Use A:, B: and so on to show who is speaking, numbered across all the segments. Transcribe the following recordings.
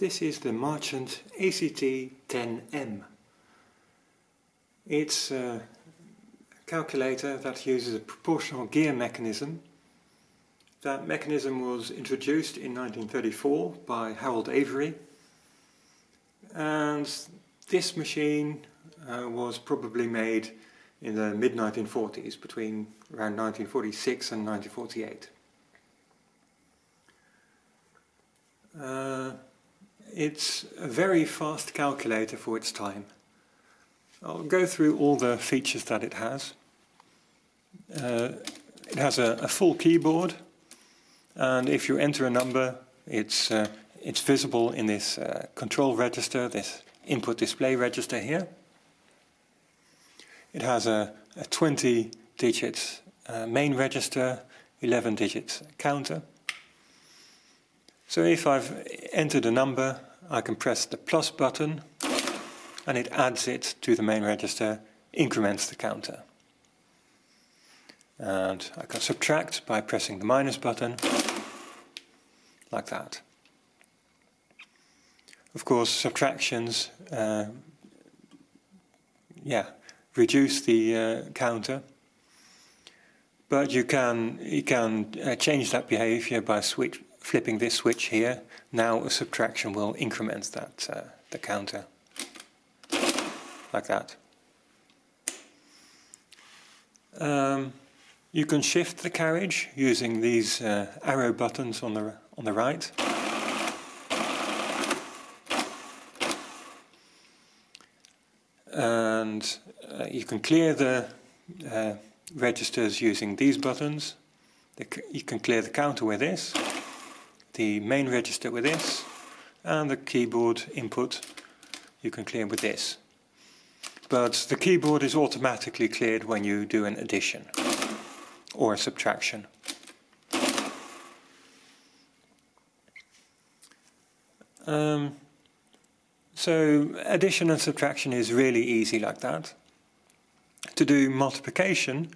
A: This is the Marchant ACT-10M. It's a calculator that uses a proportional gear mechanism. That mechanism was introduced in 1934 by Harold Avery and this machine uh, was probably made in the mid-1940s, between around 1946 and 1948. Uh, it's a very fast calculator for its time. I'll go through all the features that it has. Uh, it has a, a, full keyboard and if you enter a number it's, uh, it's visible in this uh, control register, this input display register here. It has a, a 20 digit uh, main register, 11 digit counter. So if I've entered a number, I can press the plus button and it adds it to the main register, increments the counter. And I can subtract by pressing the minus button, like that. Of course, subtractions, uh, yeah, reduce the uh, counter, but you can you can uh, change that behavior by switch flipping this switch here, now a subtraction will increment that uh, the counter like that. Um, you can shift the carriage using these uh, arrow buttons on the on the right. And uh, you can clear the uh, registers using these buttons. You can clear the counter with this the main register with this and the keyboard input you can clear with this. But the keyboard is automatically cleared when you do an addition or a subtraction. Um, so addition and subtraction is really easy like that. To do multiplication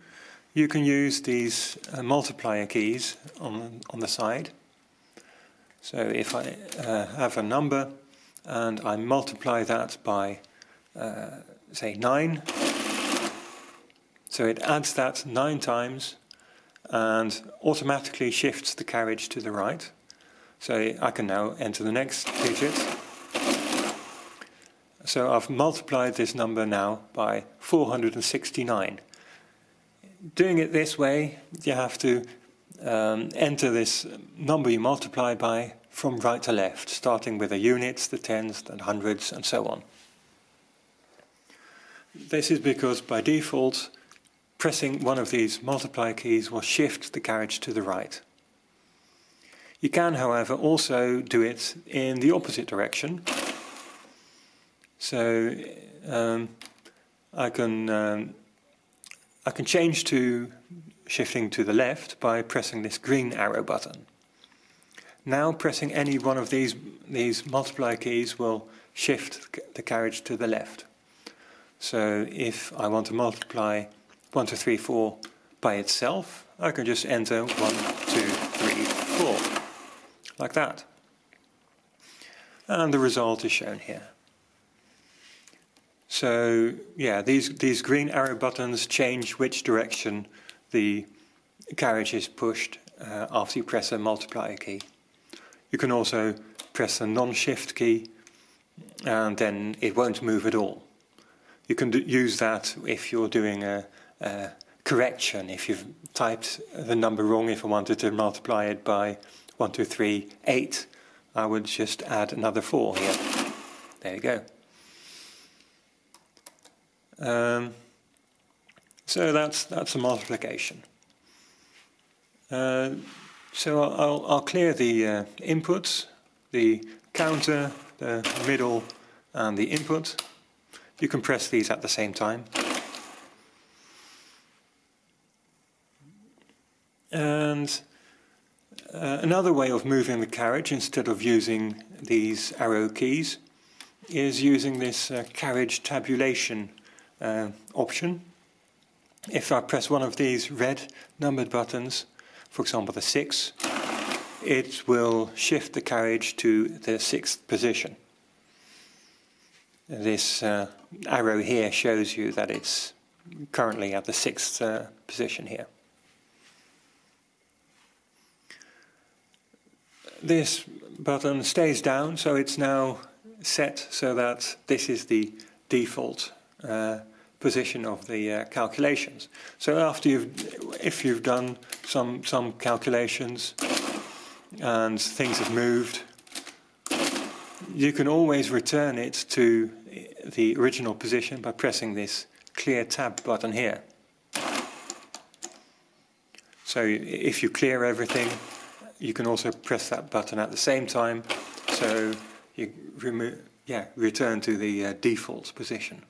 A: you can use these uh, multiplier keys on, on the side so if I uh, have a number and I multiply that by, uh, say, 9, so it adds that 9 times and automatically shifts the carriage to the right. So I can now enter the next digit. So I've multiplied this number now by 469. Doing it this way, you have to um, enter this number you multiply by from right to left, starting with the units, the tens, the hundreds, and so on. This is because by default, pressing one of these multiply keys will shift the carriage to the right. You can, however, also do it in the opposite direction. So um, I can um, I can change to shifting to the left by pressing this green arrow button. Now pressing any one of these, these multiply keys will shift the carriage to the left. So if I want to multiply 1, 2, 3, 4 by itself, I can just enter 1, 2, 3, 4, like that. And the result is shown here. So yeah, these, these green arrow buttons change which direction the carriage is pushed uh, after you press a multiplier key. You can also press a non-shift key and then it won't move at all. You can use that if you're doing a, a, correction, if you've typed the number wrong, if I wanted to multiply it by 1, 2, 3, 8, I would just add another 4 here. There you go. Um, so that's, that's a multiplication. Uh, so I'll, I'll, clear the uh, inputs, the counter, the middle and the input. You can press these at the same time. And uh, another way of moving the carriage instead of using these arrow keys is using this uh, carriage tabulation uh, option if I press one of these red numbered buttons, for example the 6, it will shift the carriage to the sixth position. This uh, arrow here shows you that it's currently at the sixth uh, position here. This button stays down, so it's now set so that this is the default uh, position of the uh, calculations. So after you've, if you've done some some calculations and things have moved, you can always return it to the original position by pressing this clear tab button here. So if you clear everything, you can also press that button at the same time, so you remove, yeah, return to the uh, default position.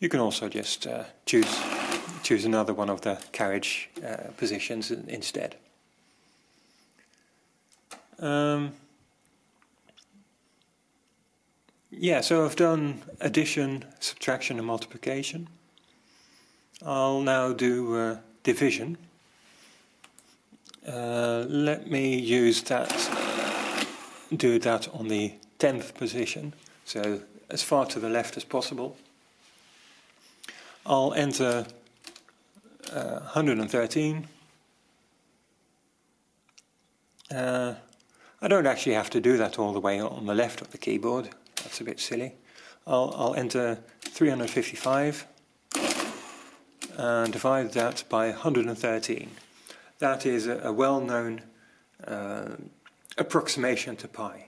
A: You can also just uh, choose choose another one of the carriage uh, positions instead. Um, yeah, so I've done addition, subtraction and multiplication. I'll now do uh, division. Uh, let me use that, do that on the 10th position, so as far to the left as possible. I'll enter uh, 113. Uh, I don't actually have to do that all the way on the left of the keyboard. That's a bit silly. I'll, I'll enter 355 and divide that by 113. That is a, a well-known uh, approximation to pi.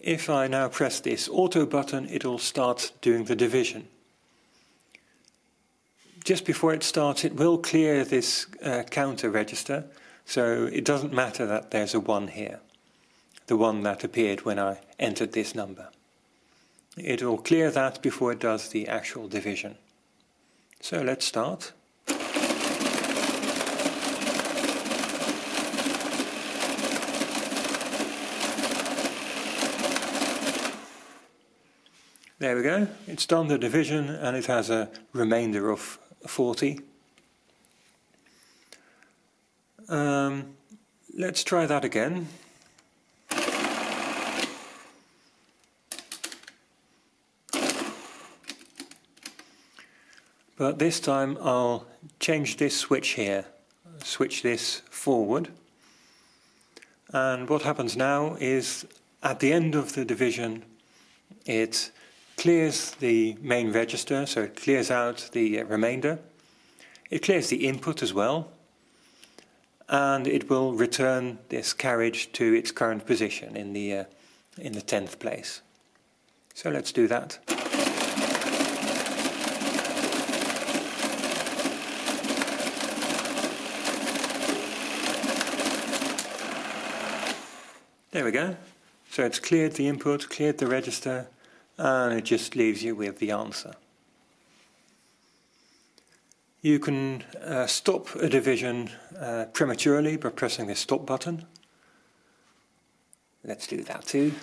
A: If I now press this auto button, it'll start doing the division just before it starts, it will clear this uh, counter register, so it doesn't matter that there's a 1 here, the one that appeared when I entered this number. It will clear that before it does the actual division. So let's start. There we go, it's done the division and it has a remainder of 40. Um, let's try that again. But this time I'll change this switch here, switch this forward. And what happens now is at the end of the division it clears the main register, so it clears out the uh, remainder. It clears the input as well, and it will return this carriage to its current position in the uh, in the tenth place. So let's do that. There we go. So it's cleared the input, cleared the register, and it just leaves you with the answer. You can uh, stop a division uh, prematurely by pressing the stop button. Let's do that too.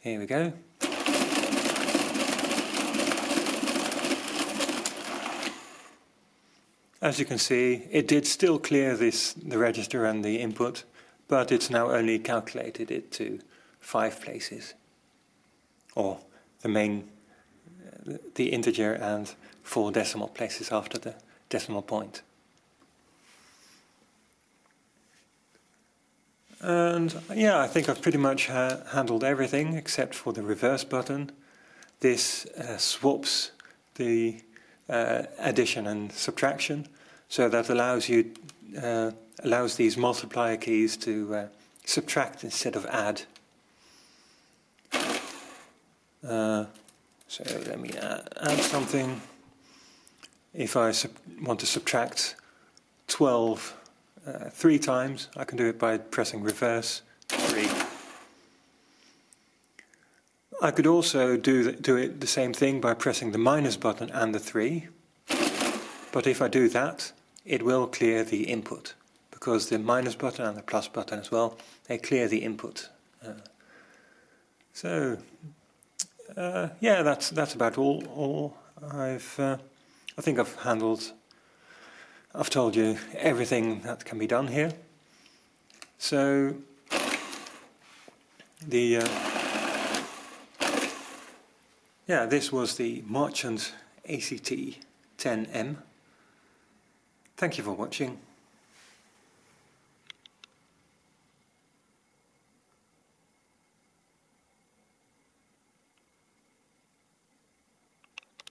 A: Here we go. As you can see, it did still clear this the register and the input, but it's now only calculated it to five places, or the main, the integer and four decimal places after the decimal point. And yeah, I think I've pretty much ha handled everything except for the reverse button. This uh, swaps the uh, addition and subtraction. So that allows you uh, allows these multiplier keys to uh, subtract instead of add. Uh, so let me add, add, something. If I want to subtract 12 uh, three times, I can do it by pressing reverse 3. I could also do, do it the same thing by pressing the minus button and the 3. But if I do that, it will clear the input because the minus button and the plus button as well, they clear the input. Uh, so uh, yeah, that's that's about all. All I've uh, I think I've handled. I've told you everything that can be done here. So the uh, yeah, this was the Marchant ACT 10M. Thank you for watching.